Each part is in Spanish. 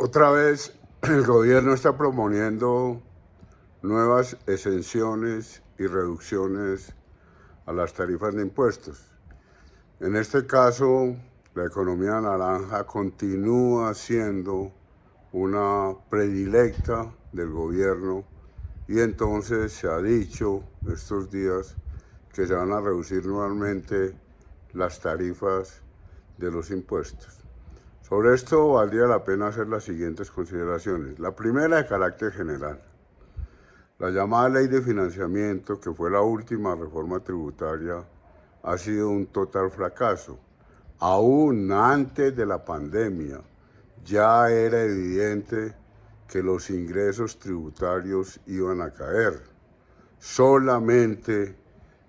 Otra vez el gobierno está proponiendo nuevas exenciones y reducciones a las tarifas de impuestos. En este caso, la economía naranja continúa siendo una predilecta del gobierno y entonces se ha dicho estos días que se van a reducir nuevamente las tarifas de los impuestos. Sobre esto valdría la pena hacer las siguientes consideraciones. La primera de carácter general. La llamada ley de financiamiento, que fue la última reforma tributaria, ha sido un total fracaso. Aún antes de la pandemia ya era evidente que los ingresos tributarios iban a caer. Solamente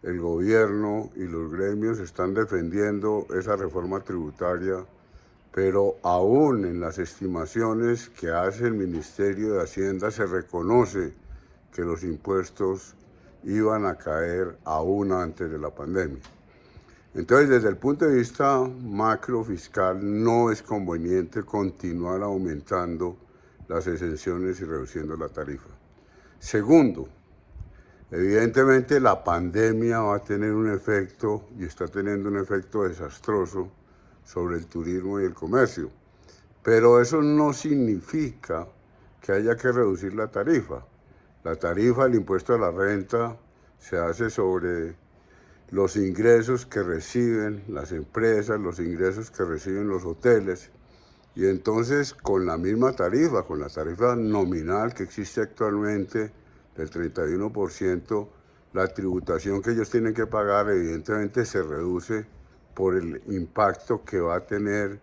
el gobierno y los gremios están defendiendo esa reforma tributaria pero aún en las estimaciones que hace el Ministerio de Hacienda se reconoce que los impuestos iban a caer aún antes de la pandemia. Entonces, desde el punto de vista macro fiscal, no es conveniente continuar aumentando las exenciones y reduciendo la tarifa. Segundo, evidentemente la pandemia va a tener un efecto, y está teniendo un efecto desastroso, sobre el turismo y el comercio. Pero eso no significa que haya que reducir la tarifa. La tarifa, el impuesto a la renta, se hace sobre los ingresos que reciben las empresas, los ingresos que reciben los hoteles. Y entonces con la misma tarifa, con la tarifa nominal que existe actualmente del 31%, la tributación que ellos tienen que pagar evidentemente se reduce por el impacto que va a tener,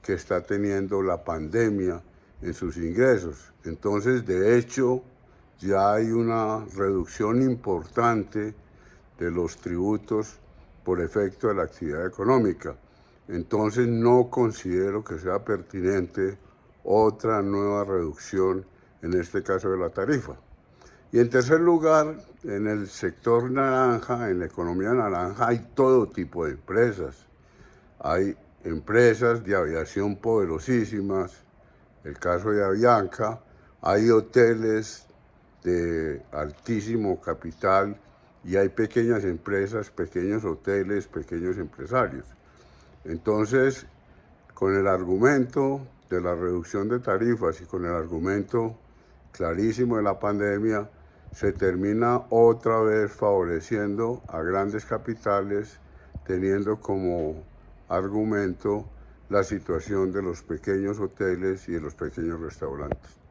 que está teniendo la pandemia en sus ingresos. Entonces, de hecho, ya hay una reducción importante de los tributos por efecto de la actividad económica. Entonces, no considero que sea pertinente otra nueva reducción, en este caso de la tarifa. Y en tercer lugar, en el sector naranja, en la economía naranja, hay todo tipo de empresas. Hay empresas de aviación poderosísimas, el caso de Avianca, hay hoteles de altísimo capital y hay pequeñas empresas, pequeños hoteles, pequeños empresarios. Entonces, con el argumento de la reducción de tarifas y con el argumento clarísimo de la pandemia, se termina otra vez favoreciendo a grandes capitales, teniendo como argumento la situación de los pequeños hoteles y de los pequeños restaurantes.